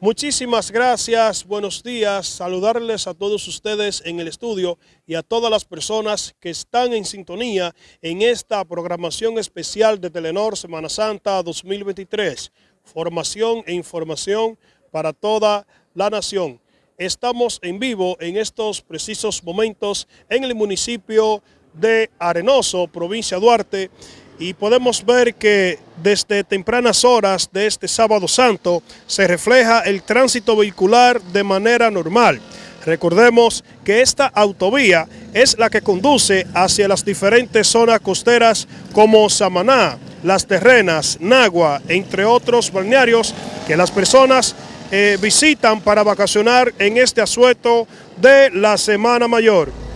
Muchísimas gracias, buenos días, saludarles a todos ustedes en el estudio y a todas las personas que están en sintonía en esta programación especial de Telenor Semana Santa 2023. Formación e información para toda la nación. Estamos en vivo en estos precisos momentos en el municipio de Arenoso, provincia Duarte, y podemos ver que desde tempranas horas de este sábado santo se refleja el tránsito vehicular de manera normal. Recordemos que esta autovía es la que conduce hacia las diferentes zonas costeras como Samaná, Las Terrenas, Nagua, entre otros balnearios que las personas eh, visitan para vacacionar en este asueto de la Semana Mayor.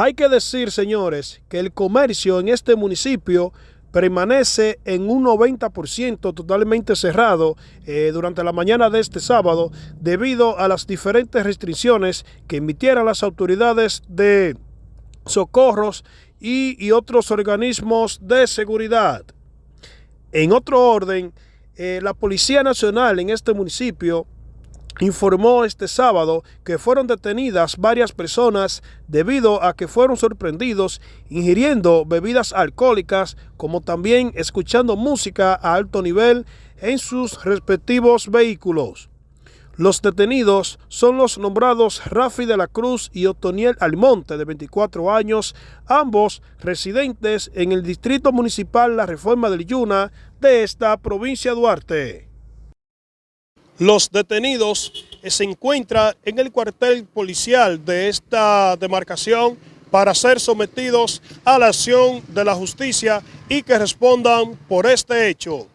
Hay que decir, señores, que el comercio en este municipio permanece en un 90% totalmente cerrado eh, durante la mañana de este sábado debido a las diferentes restricciones que emitieran las autoridades de socorros y, otros organismos de seguridad. En otro orden, eh, la Policía Nacional en este municipio informó este sábado que fueron detenidas varias personas debido a que fueron sorprendidos ingiriendo bebidas alcohólicas como también escuchando música a alto nivel en sus respectivos vehículos. Los detenidos son los nombrados Rafi de la Cruz y Otoniel Almonte, de 24 años, ambos residentes en el Distrito Municipal La Reforma del Yuna de esta provincia de Duarte. Los detenidos se encuentran en el cuartel policial de esta demarcación para ser sometidos a la acción de la justicia y que respondan por este hecho.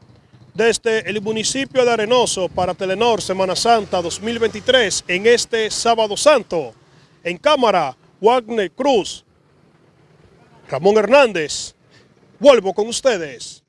Desde el municipio de Arenoso para Telenor Semana Santa 2023 en este sábado santo, en cámara Wagner Cruz, Ramón Hernández, vuelvo con ustedes.